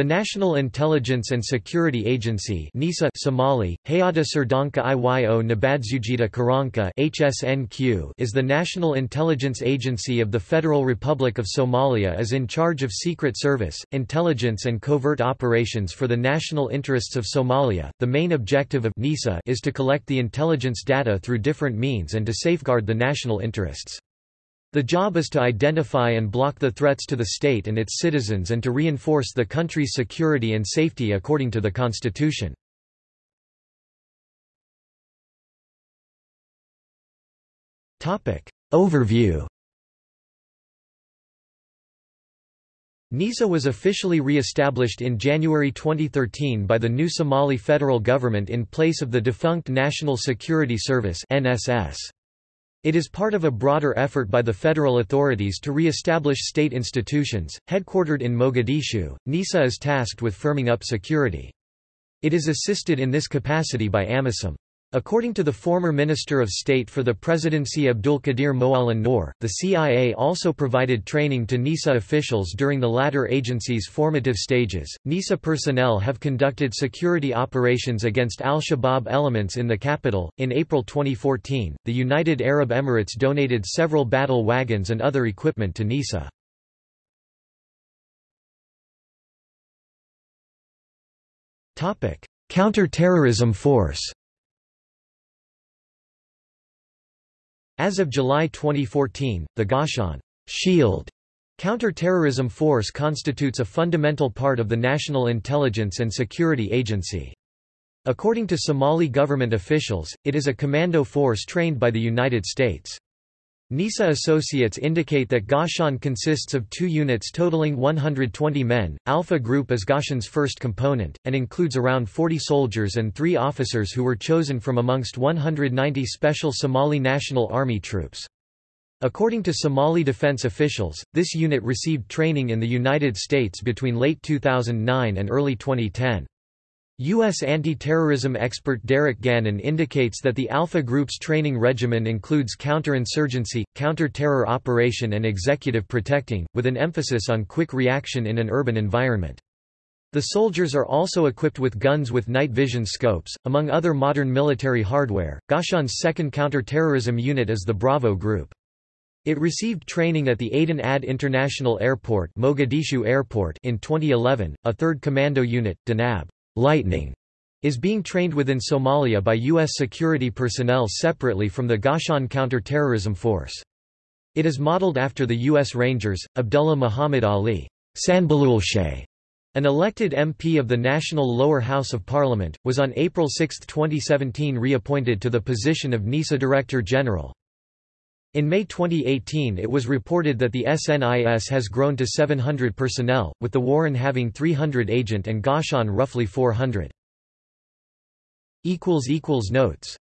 The National Intelligence and Security Agency NISA Somali, Hayata Sirdanka Iyo Nabadzujita Karanka HSNQ is the national intelligence agency of the Federal Republic of Somalia is in charge of secret service, intelligence and covert operations for the national interests of Somalia. The main objective of NISA is to collect the intelligence data through different means and to safeguard the national interests. The job is to identify and block the threats to the state and its citizens and to reinforce the country's security and safety according to the constitution. Overview NISA was officially re-established in January 2013 by the new Somali federal government in place of the defunct National Security Service NSS. It is part of a broader effort by the federal authorities to re-establish state institutions. Headquartered in Mogadishu, NISA is tasked with firming up security. It is assisted in this capacity by AMISOM. According to the former Minister of State for the Presidency Abdulkadir Moalen Noor, the CIA also provided training to NISA officials during the latter agency's formative stages. NISA personnel have conducted security operations against al Shabaab elements in the capital. In April 2014, the United Arab Emirates donated several battle wagons and other equipment to NISA. Counter-terrorism force As of July 2014, the Gaashaan Shield counter-terrorism force constitutes a fundamental part of the National Intelligence and Security Agency. According to Somali government officials, it is a commando force trained by the United States. NISA associates indicate that Gaashaan consists of two units totaling 120 men. Alpha Group is Gaashaan's first component, and includes around 40 soldiers and three officers who were chosen from amongst 190 special Somali National Army troops. According to Somali defense officials, this unit received training in the United States between late 2009 and early 2010. U.S. anti-terrorism expert Derek Gannon indicates that the Alpha Group's training regimen includes counterinsurgency, counter-terror operation and executive protecting, with an emphasis on quick reaction in an urban environment. The soldiers are also equipped with guns with night vision scopes, among other modern military hardware. Gaashaan's second counter-terrorism unit is the Bravo Group. It received training at the Aden Adde International Airport, Mogadishu Airport in 2011. A third commando unit, Danab Lightning is being trained within Somalia by U.S. security personnel separately from the Gaashaan counter-terrorism force. It is modeled after the U.S. Rangers. Abdullah Muhammad Ali Sanbaloolshe, an elected MP of the National Lower House of Parliament, was on April 6, 2017 reappointed to the position of NISA Director General. In May 2018 it was reported that the SNIS has grown to 700 personnel, with the Warren having 300 agent and Gaashaan roughly 400. Notes